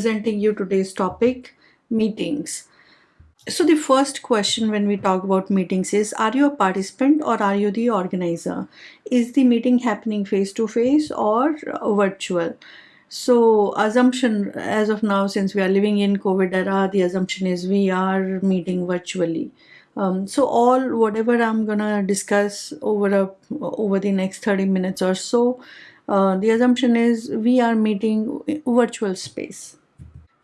presenting you today's topic meetings. So, the first question when we talk about meetings is Are you a participant or are you the organizer? Is the meeting happening face to face or virtual? So, assumption as of now, since we are living in COVID era, the assumption is we are meeting virtually. Um, so all whatever I'm gonna discuss over a over the next 30 minutes or so, uh, the assumption is we are meeting virtual space.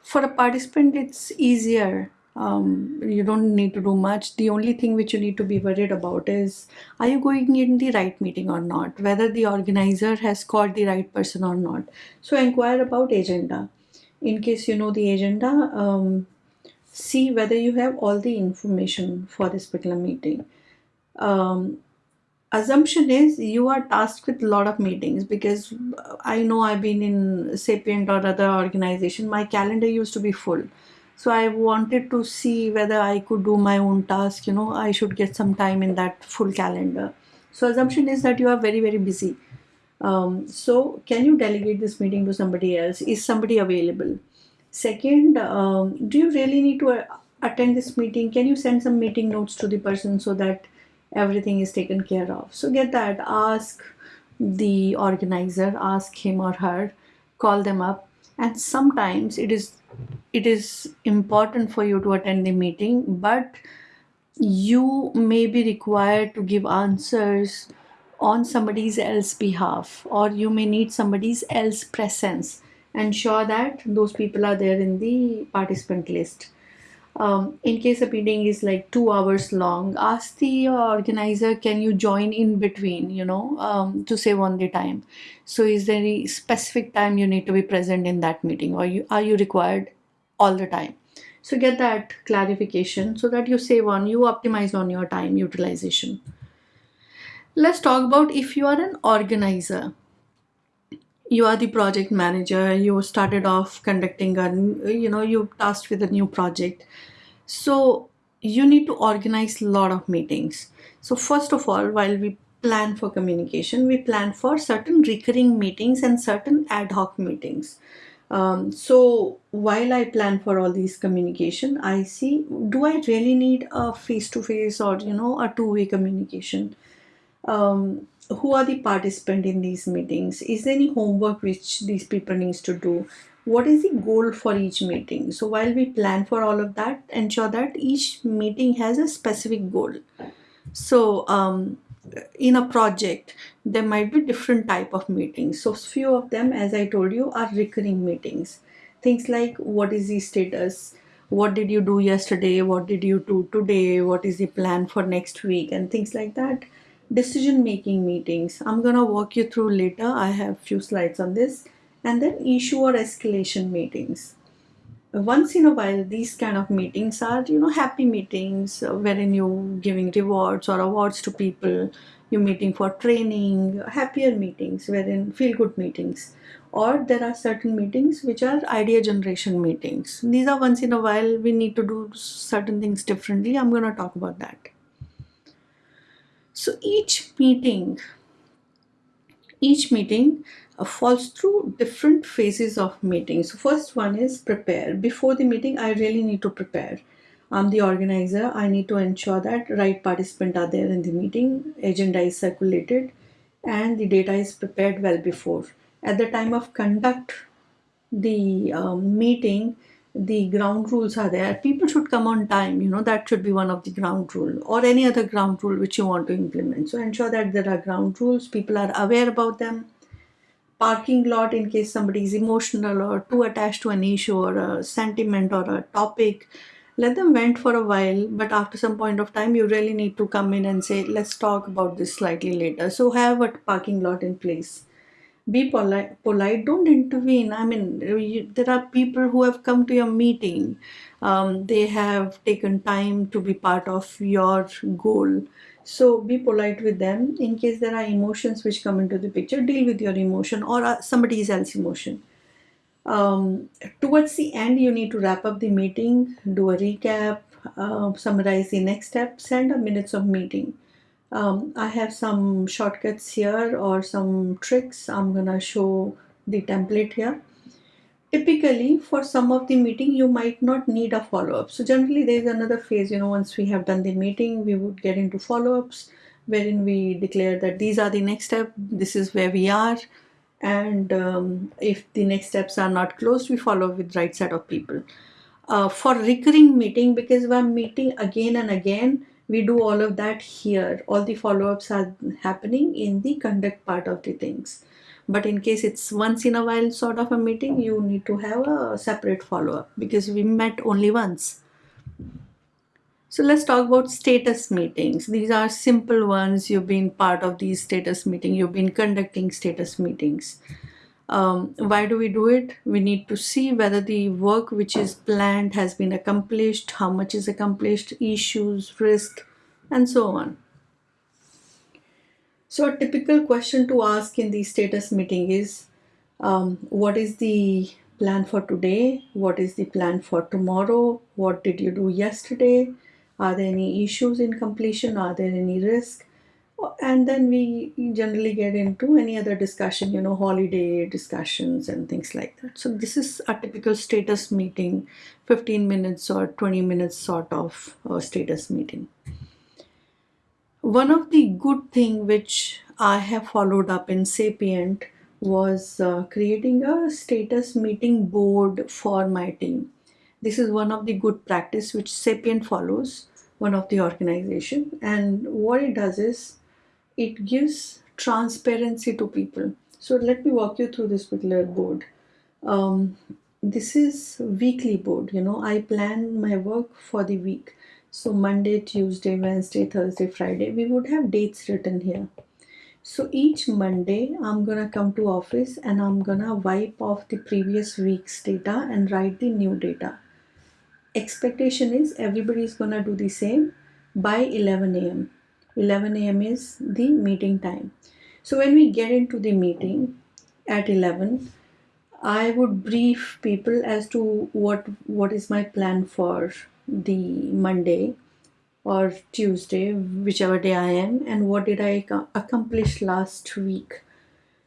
For a participant, it's easier. Um, you don't need to do much. The only thing which you need to be worried about is are you going in the right meeting or not? Whether the organizer has called the right person or not. So inquire about agenda. In case you know the agenda, um, see whether you have all the information for this particular meeting. Um, assumption is you are tasked with a lot of meetings because I know I've been in Sapient or other organization. My calendar used to be full. So I wanted to see whether I could do my own task. You know, I should get some time in that full calendar. So assumption is that you are very, very busy. Um, so can you delegate this meeting to somebody else? Is somebody available? Second, um, do you really need to attend this meeting? Can you send some meeting notes to the person so that everything is taken care of? So get that. Ask the organizer, ask him or her, call them up. And sometimes it is it is important for you to attend the meeting, but you may be required to give answers on somebody's else behalf or you may need somebody's else presence ensure that those people are there in the participant list. Um, in case a meeting is like two hours long, ask the organizer, can you join in between, you know, um, to save on the time. So is there any specific time you need to be present in that meeting or you, are you required all the time? So get that clarification so that you save on, you optimize on your time utilization. Let's talk about if you are an organizer you are the project manager you started off conducting a you know you tasked with a new project so you need to organize a lot of meetings. So first of all while we plan for communication we plan for certain recurring meetings and certain ad hoc meetings. Um, so while I plan for all these communication, I see do I really need a face to face or you know a two way communication? Um, who are the participant in these meetings? Is there any homework which these people needs to do what is the goal for each meeting? So while we plan for all of that ensure that each meeting has a specific goal. So um, in a project there might be different type of meetings. So few of them as i told you are recurring meetings. Things like what is the status? What did you do yesterday? What did you do today? What is the plan for next week? And things like that. Decision making meetings. I'm gonna walk you through later. I have few slides on this and then issue or escalation meetings. Once in a while these kind of meetings are you know happy meetings uh, wherein you giving rewards or awards to people. You're meeting for training happier meetings wherein feel good meetings. Or there are certain meetings which are idea generation meetings. These are once in a while we need to do certain things differently. I'm going to talk about that. So each meeting, each meeting falls through different phases of meeting. So first one is prepare. Before the meeting, I really need to prepare. I'm the organizer. I need to ensure that right participant are there in the meeting, agenda is circulated, and the data is prepared well before. At the time of conduct the um, meeting, the ground rules are there people should come on time you know that should be one of the ground rule or any other ground rule which you want to implement so ensure that there are ground rules people are aware about them parking lot in case somebody is emotional or too attached to an issue or a sentiment or a topic. Let them vent for a while but after some point of time you really need to come in and say let's talk about this slightly later. So have a parking lot in place. Be polite polite. Don't intervene. I mean you, there are people who have come to your meeting. Um, they have taken time to be part of your goal so be polite with them in case there are emotions which come into the picture. Deal with your emotion or uh, somebody else's emotion. Um, towards the end you need to wrap up the meeting do a recap uh, summarize the next step send a minutes of meeting. Um, I have some shortcuts here or some tricks. I'm gonna show the template here typically for some of the meeting you might not need a follow-up. So generally there is another phase you know once we have done the meeting we would get into follow-ups wherein we declare that these are the next step this is where we are and um, if the next steps are not closed we follow with right set of people. Uh, for recurring meeting because we're meeting again and again we do all of that here. All the follow-ups are happening in the conduct part of the things but in case it's once in a while sort of a meeting you need to have a separate follow-up because we met only once. So let's talk about status meetings. These are simple ones. You've been part of these status meeting. You've been conducting status meetings. Um, why do we do it? We need to see whether the work which is planned has been accomplished how much is accomplished issues risk and so on so a typical question to ask in the status meeting is um, what is the plan for today? What is the plan for tomorrow? What did you do yesterday? Are there any issues in completion? Are there any risk? And then we generally get into any other discussion you know holiday discussions and things like that. So this is a typical status meeting 15 minutes or 20 minutes sort of uh, status meeting one of the good thing which i have followed up in sapient was uh, creating a status meeting board for my team this is one of the good practice which sapient follows one of the organization and what it does is it gives transparency to people. So let me walk you through this particular board. Um, this is weekly board, you know, I plan my work for the week. So Monday, Tuesday, Wednesday, Thursday, Friday, we would have dates written here. So each Monday, I'm gonna come to office and I'm gonna wipe off the previous week's data and write the new data. Expectation is everybody is gonna do the same by 11 a.m. 11 a.m. is the meeting time. So when we get into the meeting at 11, I would brief people as to what what is my plan for the Monday or Tuesday, whichever day I am, and what did I accomplish last week.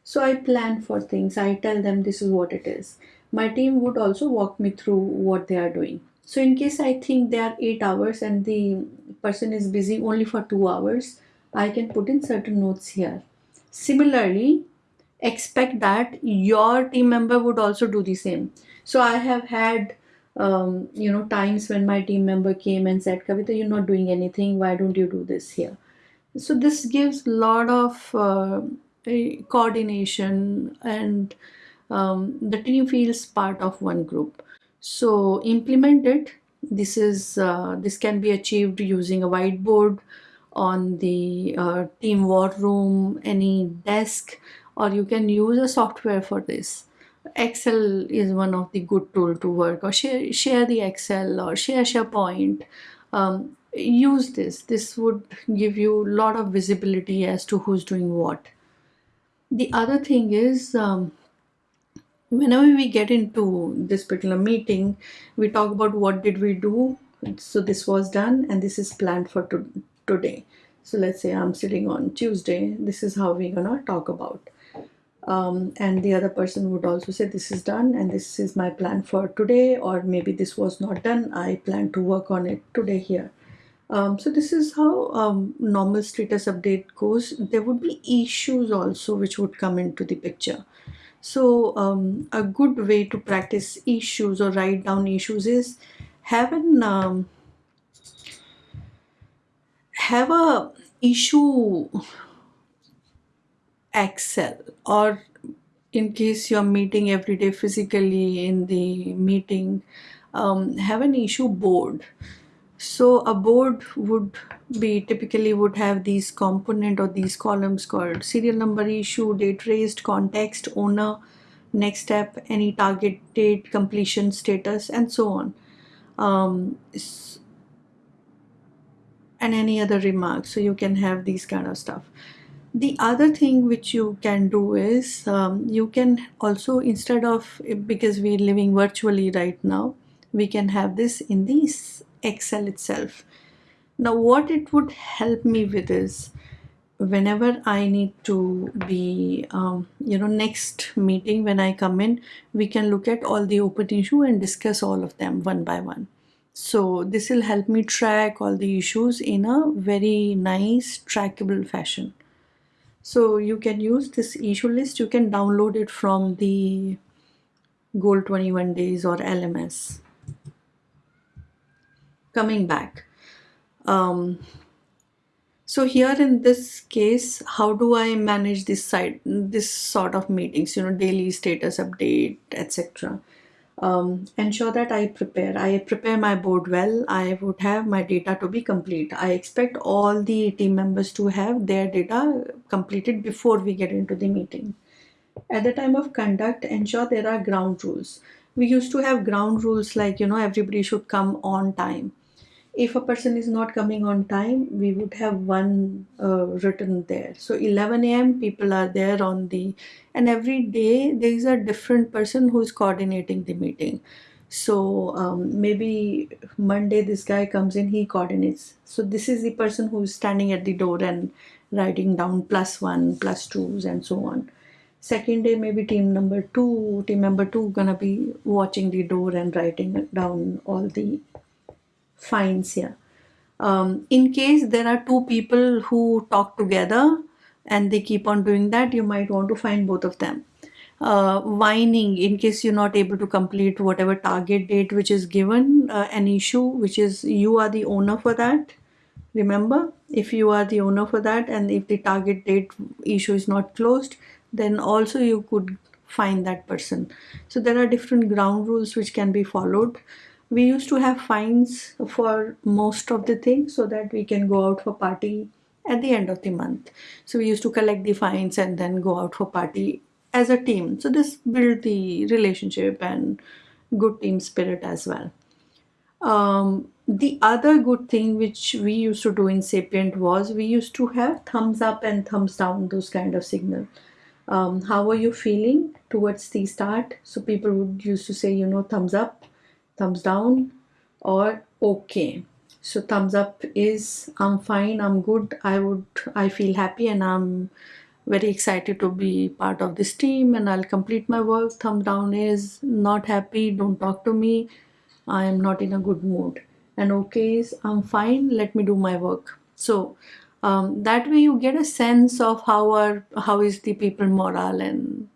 So I plan for things. I tell them this is what it is. My team would also walk me through what they are doing. So in case I think they are 8 hours and the person is busy only for 2 hours, I can put in certain notes here. Similarly, expect that your team member would also do the same. So I have had um, you know times when my team member came and said, Kavita, you're not doing anything. Why don't you do this here? So this gives a lot of uh, coordination and um, the team feels part of one group so implement it this is uh, this can be achieved using a whiteboard on the uh, team war room any desk or you can use a software for this excel is one of the good tool to work or share share the excel or share sharepoint. Um, use this. This would give you a lot of visibility as to who's doing what. The other thing is um, whenever we get into this particular meeting we talk about what did we do. So this was done and this is planned for to today. So let's say i'm sitting on tuesday. This is how we're gonna talk about um, and the other person would also say this is done and this is my plan for today or maybe this was not done. I plan to work on it today here. Um, so this is how um, normal status update goes. There would be issues also which would come into the picture. So um, a good way to practice issues or write down issues is have an um, have a issue Excel or in case you're meeting every day physically in the meeting um, have an issue board so a board would be typically would have these component or these columns called serial number issue, date raised, context, owner, next step, any target date, completion status, and so on. Um, and any other remarks. So you can have these kind of stuff. The other thing which you can do is um, you can also instead of because we're living virtually right now, we can have this in these Excel itself. Now what it would help me with is whenever I need to be, um, you know, next meeting when I come in, we can look at all the open issue and discuss all of them one by one. So this will help me track all the issues in a very nice trackable fashion. So you can use this issue list. You can download it from the Goal 21 Days or LMS. Coming back. Um, so here in this case, how do I manage this side, this sort of meetings, you know, daily status update, etc. Um, ensure that I prepare. I prepare my board well. I would have my data to be complete. I expect all the team members to have their data completed before we get into the meeting. At the time of conduct, ensure there are ground rules. We used to have ground rules like, you know, everybody should come on time if a person is not coming on time we would have one uh, written there. So 11 a.m people are there on the and every day there is a different person who's coordinating the meeting. So um, maybe monday this guy comes in he coordinates. So this is the person who's standing at the door and writing down plus one plus twos and so on. Second day maybe team number two team member two gonna be watching the door and writing down all the fines here. Um, in case there are two people who talk together and they keep on doing that, you might want to find both of them. Uh, whining in case you're not able to complete whatever target date which is given, uh, an issue which is you are the owner for that. Remember, if you are the owner for that and if the target date issue is not closed, then also you could find that person. So there are different ground rules which can be followed we used to have fines for most of the things so that we can go out for party at the end of the month. So we used to collect the fines and then go out for party as a team. So this built the relationship and good team spirit as well. Um, the other good thing which we used to do in sapient was we used to have thumbs up and thumbs down those kind of signal. Um, how are you feeling towards the start? So people would used to say you know thumbs up thumbs down or okay. So thumbs up is i'm fine i'm good i would i feel happy and i'm very excited to be part of this team and i'll complete my work. Thumb down is not happy don't talk to me i am not in a good mood. And okay is i'm fine let me do my work. So um, that way you get a sense of how are how is the people morale and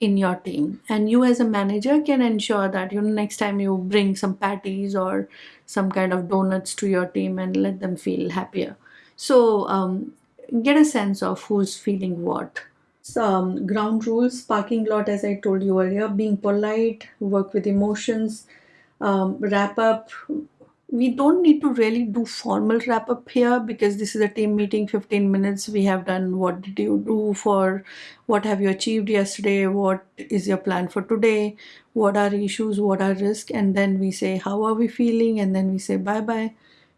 in your team. And you as a manager can ensure that you know next time you bring some patties or some kind of donuts to your team and let them feel happier. So um, get a sense of who's feeling what. Some ground rules parking lot as i told you earlier being polite work with emotions um, wrap up we don't need to really do formal wrap up here because this is a team meeting 15 minutes. We have done what did you do for what have you achieved yesterday? What is your plan for today? What are issues? What are risks? And then we say how are we feeling? And then we say bye bye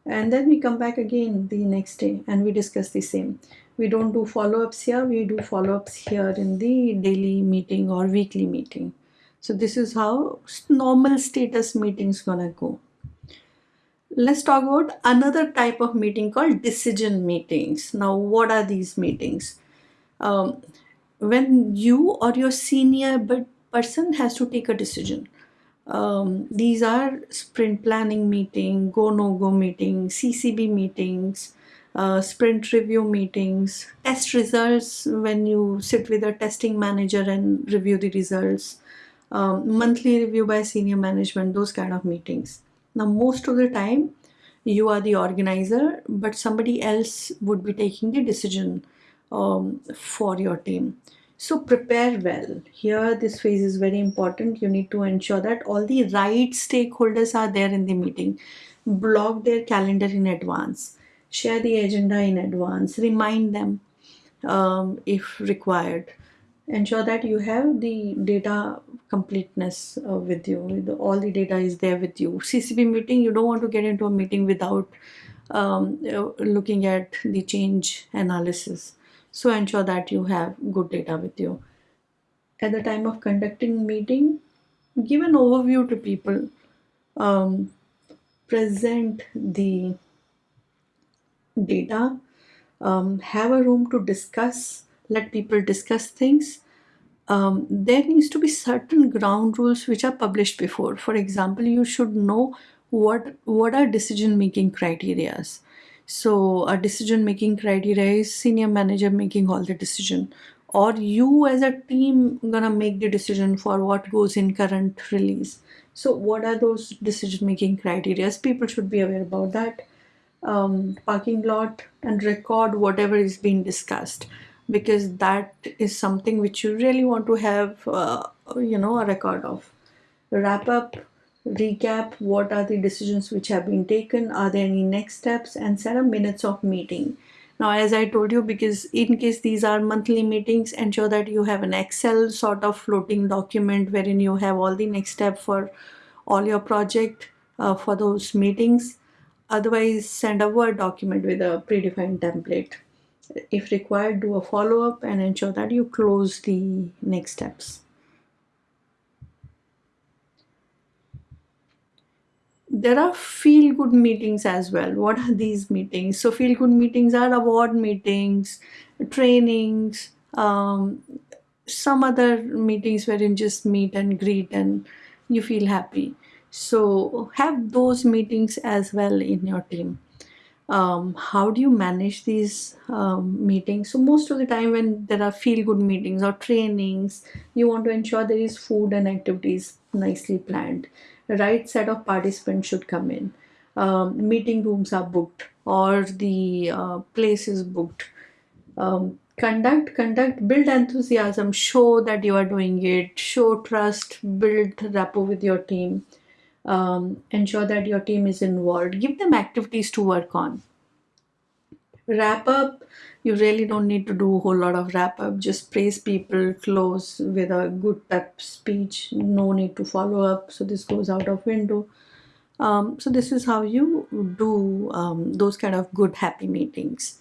and then we come back again the next day and we discuss the same. We don't do follow-ups here. We do follow-ups here in the daily meeting or weekly meeting. So this is how normal status meetings gonna go let's talk about another type of meeting called decision meetings. Now, what are these meetings? Um, when you or your senior person has to take a decision. Um, these are sprint planning meeting, go no go meeting, CCB meetings, uh, sprint review meetings, test results when you sit with a testing manager and review the results, um, monthly review by senior management, those kind of meetings. Now, most of the time, you are the organizer, but somebody else would be taking the decision um, for your team. So prepare well. Here, this phase is very important. You need to ensure that all the right stakeholders are there in the meeting. Block their calendar in advance. Share the agenda in advance. Remind them um, if required ensure that you have the data completeness uh, with you. The, all the data is there with you. Ccb meeting you don't want to get into a meeting without um, uh, looking at the change analysis. So ensure that you have good data with you. At the time of conducting meeting give an overview to people. Um, present the data. Um, have a room to discuss let people discuss things. Um, there needs to be certain ground rules which are published before. For example you should know what what are decision making criterias so a decision making criteria is senior manager making all the decision. Or you as a team gonna make the decision for what goes in current release. So what are those decision making criteria? People should be aware about that. Um, parking lot and record whatever is being discussed because that is something which you really want to have uh, you know a record of. Wrap up recap what are the decisions which have been taken are there any next steps and set up minutes of meeting. Now as i told you because in case these are monthly meetings ensure that you have an excel sort of floating document wherein you have all the next step for all your project uh, for those meetings. Otherwise send a word document with a predefined template if required do a follow-up and ensure that you close the next steps. There are feel good meetings as well. What are these meetings? So feel good meetings are award meetings trainings um, some other meetings wherein just meet and greet and you feel happy. So have those meetings as well in your team um, how do you manage these um, meetings? So most of the time when there are feel good meetings or trainings you want to ensure there is food and activities nicely planned. The right set of participants should come in. Um, meeting rooms are booked or the uh, place is booked. Um, conduct conduct build enthusiasm show that you are doing it show trust build rapport with your team um, ensure that your team is involved. Give them activities to work on. Wrap up. You really don't need to do a whole lot of wrap up. Just praise people close with a good pep speech. No need to follow up. So this goes out of window. Um, so this is how you do um, those kind of good happy meetings.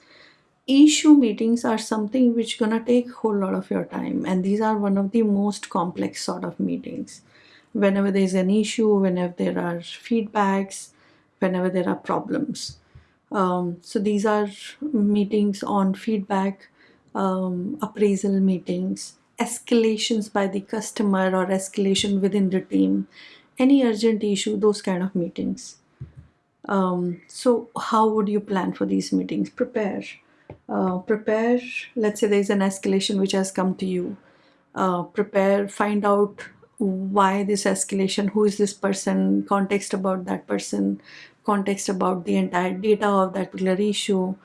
Issue meetings are something which gonna take a whole lot of your time and these are one of the most complex sort of meetings whenever there's an issue whenever there are feedbacks whenever there are problems. Um, so these are meetings on feedback um, appraisal meetings escalations by the customer or escalation within the team any urgent issue those kind of meetings. Um, so how would you plan for these meetings? Prepare. Uh, prepare let's say there's an escalation which has come to you. Uh, prepare find out why this escalation who is this person context about that person context about the entire data of that particular issue.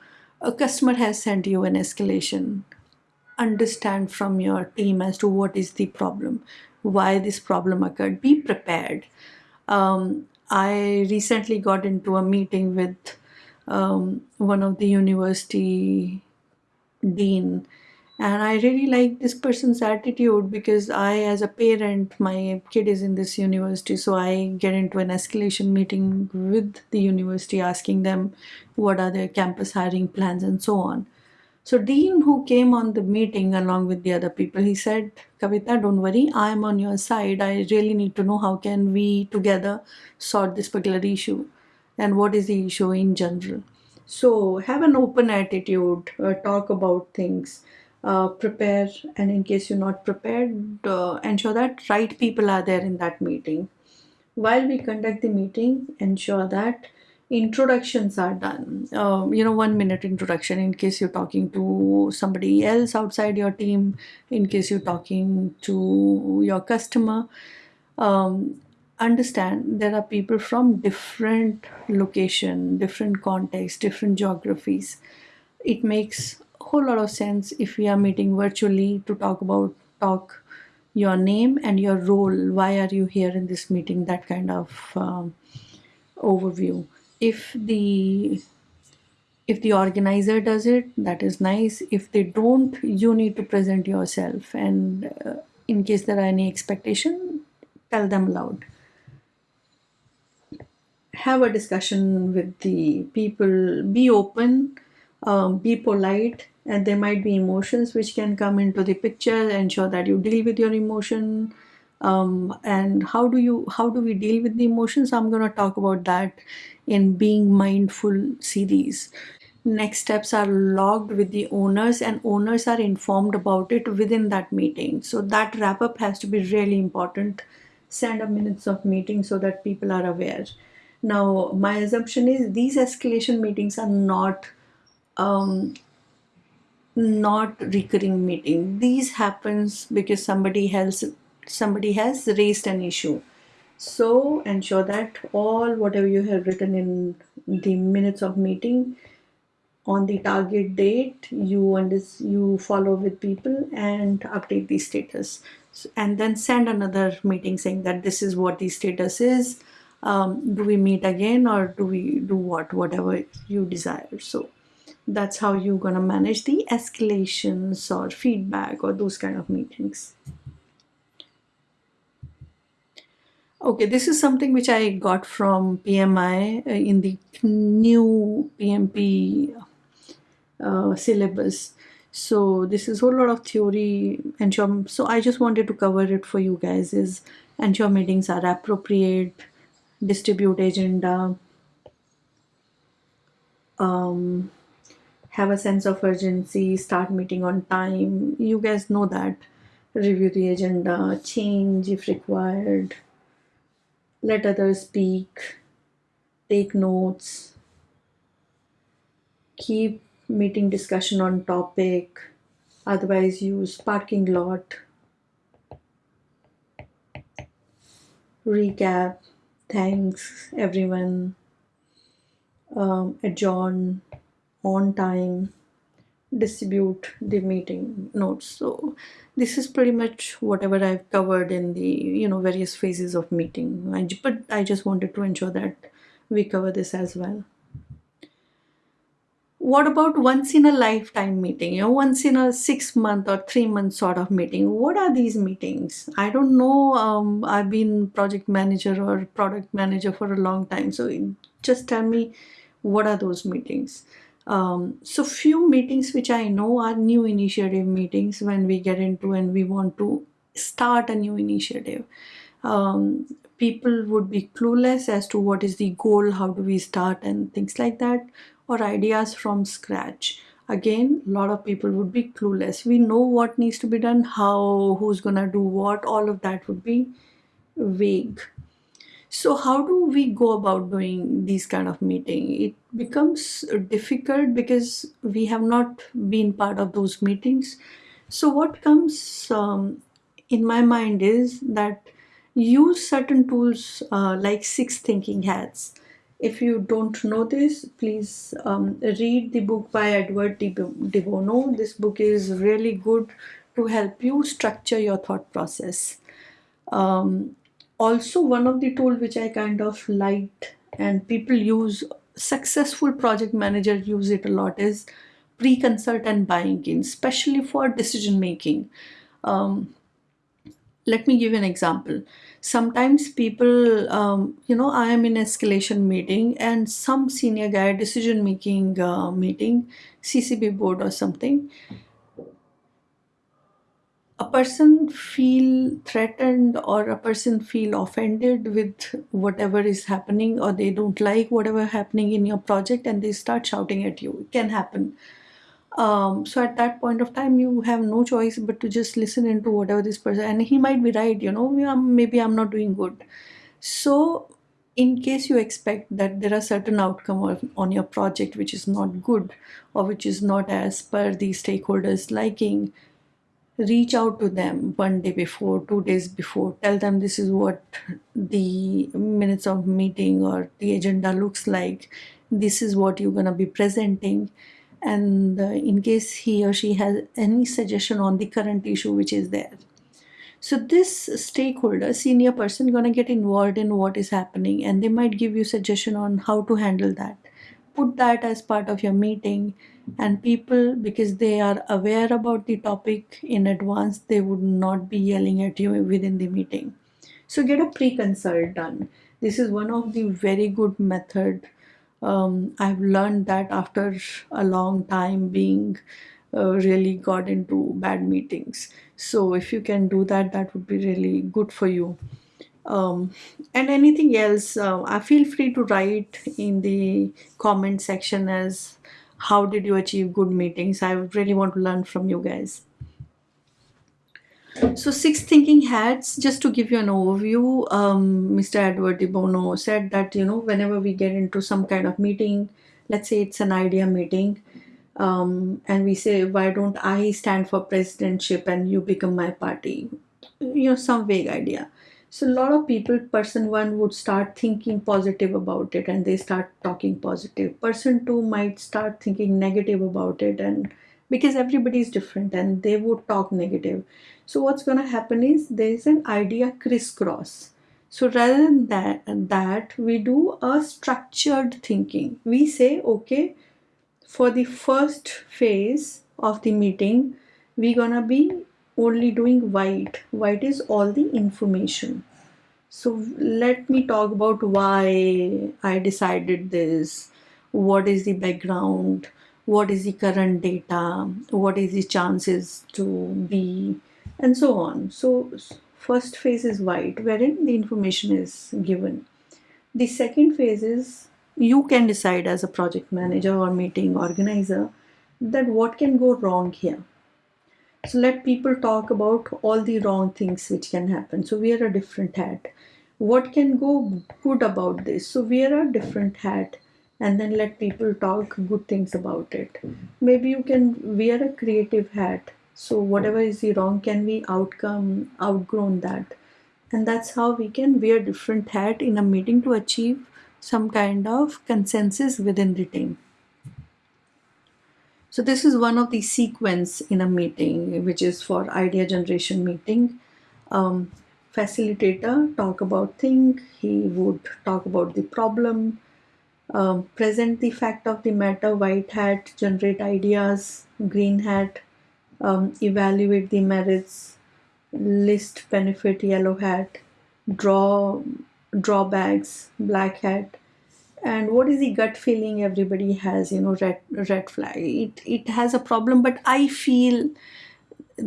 A customer has sent you an escalation. Understand from your team as to what is the problem why this problem occurred. Be prepared. Um, i recently got into a meeting with um, one of the university dean and i really like this person's attitude because i as a parent my kid is in this university so i get into an escalation meeting with the university asking them what are their campus hiring plans and so on. So dean who came on the meeting along with the other people he said kavita don't worry i'm on your side. I really need to know how can we together sort this particular issue and what is the issue in general. So have an open attitude uh, talk about things uh, prepare and in case you're not prepared uh, ensure that right people are there in that meeting. While we conduct the meeting ensure that introductions are done. Um, you know one minute introduction in case you're talking to somebody else outside your team in case you're talking to your customer. Um, understand there are people from different location different context different geographies. It makes whole lot of sense if we are meeting virtually to talk about talk your name and your role. Why are you here in this meeting? That kind of um, overview. If the if the organizer does it that is nice. If they don't you need to present yourself and uh, in case there are any expectation tell them aloud have a discussion with the people. Be open um, be polite and there might be emotions which can come into the picture ensure that you deal with your emotion. Um, and how do you how do we deal with the emotions? I'm going to talk about that in being mindful series. Next steps are logged with the owners and owners are informed about it within that meeting. So that wrap up has to be really important. Send a minutes of meeting so that people are aware. Now my assumption is these escalation meetings are not um, not recurring meeting. These happens because somebody has somebody has raised an issue. So ensure that all whatever you have written in the minutes of meeting on the target date you and you follow with people and update the status. And then send another meeting saying that this is what the status is. Um, do we meet again or do we do what whatever you desire? So that's how you're gonna manage the escalations or feedback or those kind of meetings. Okay this is something which i got from pmi uh, in the new pmp uh, syllabus. So this is a whole lot of theory ensure so i just wanted to cover it for you guys is ensure meetings are appropriate distribute agenda um, have a sense of urgency start meeting on time. You guys know that. Review the agenda change if required. Let others speak. Take notes. Keep meeting discussion on topic. Otherwise use parking lot. Recap. Thanks everyone. Um, adjourn on time distribute the meeting notes. So this is pretty much whatever i've covered in the you know various phases of meeting. I, but i just wanted to ensure that we cover this as well. What about once in a lifetime meeting? You know once in a six month or three month sort of meeting. What are these meetings? I don't know um, i've been project manager or product manager for a long time. So just tell me what are those meetings um, so few meetings which i know are new initiative meetings when we get into and we want to start a new initiative. Um, people would be clueless as to what is the goal how do we start and things like that or ideas from scratch. Again a lot of people would be clueless. We know what needs to be done how who's gonna do what all of that would be vague so how do we go about doing these kind of meeting it becomes difficult because we have not been part of those meetings so what comes um, in my mind is that use certain tools uh, like six thinking hats if you don't know this, please um, read the book by Edward de Bono. This book is really good to help you structure your thought process. Um, also, one of the tools which I kind of liked and people use, successful project managers use it a lot is pre-consult and buying in, especially for decision making. Um, let me give you an example sometimes people um, you know i am in escalation meeting and some senior guy decision making uh, meeting ccb board or something a person feel threatened or a person feel offended with whatever is happening or they don't like whatever happening in your project and they start shouting at you. It can happen. Um, so at that point of time you have no choice but to just listen into whatever this person and he might be right you know maybe i'm not doing good. So in case you expect that there are certain outcome on your project which is not good or which is not as per the stakeholders liking reach out to them one day before two days before tell them this is what the minutes of meeting or the agenda looks like. This is what you're going to be presenting. And uh, in case he or she has any suggestion on the current issue which is there. So this stakeholder senior person gonna get involved in what is happening and they might give you suggestion on how to handle that put that as part of your meeting and people because they are aware about the topic in advance they would not be yelling at you within the meeting so get a pre-consult done this is one of the very good method um, I've learned that after a long time being uh, really got into bad meetings. So if you can do that, that would be really good for you. Um, and anything else, uh, I feel free to write in the comment section as how did you achieve good meetings? I really want to learn from you guys. So six thinking hats just to give you an overview um, mr edward de bono said that you know whenever we get into some kind of meeting let's say it's an idea meeting um, and we say why don't i stand for presidentship and you become my party? You know some vague idea so a lot of people person one would start thinking positive about it and they start talking positive. Person two might start thinking negative about it and because everybody is different and they would talk negative. So what's going to happen is there is an idea crisscross. So rather than that, that we do a structured thinking. We say okay for the first phase of the meeting we're gonna be only doing white. White is all the information. So let me talk about why i decided this. What is the background? What is the current data? What is the chances to be? And so on. So first phase is white wherein the information is given. The second phase is you can decide as a project manager or meeting organizer that what can go wrong here so let people talk about all the wrong things which can happen. So wear a different hat. What can go good about this? So wear a different hat and then let people talk good things about it. Maybe you can wear a creative hat. So whatever is the wrong can we outcome outgrown that. And that's how we can wear different hat in a meeting to achieve some kind of consensus within the team so this is one of the sequence in a meeting which is for idea generation meeting. Um, facilitator talk about thing he would talk about the problem um, present the fact of the matter white hat generate ideas green hat um, evaluate the merits list benefit yellow hat draw drawbacks black hat and what is the gut feeling everybody has you know red red flag? It it has a problem but i feel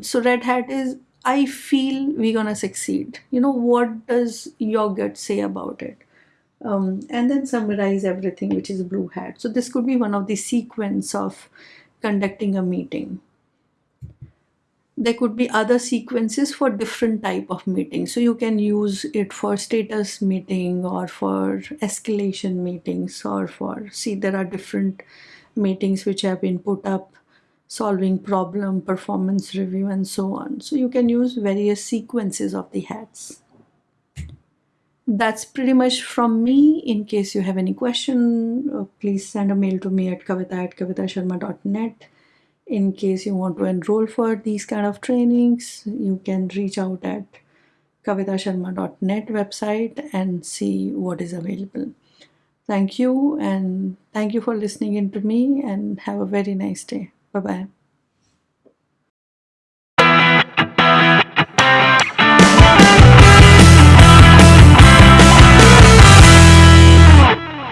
so red hat is i feel we're gonna succeed. You know what does your gut say about it? Um, and then summarize everything which is blue hat. So this could be one of the sequence of conducting a meeting there could be other sequences for different type of meetings so you can use it for status meeting or for escalation meetings or for see there are different meetings which have been put up solving problem performance review and so on so you can use various sequences of the hats that's pretty much from me. In case you have any question, uh, please send a mail to me at kavita at kavitasharma.net. In case you want to enroll for these kind of trainings, you can reach out at kavitasharma.net website and see what is available. Thank you and thank you for listening in to me and have a very nice day. Bye-bye.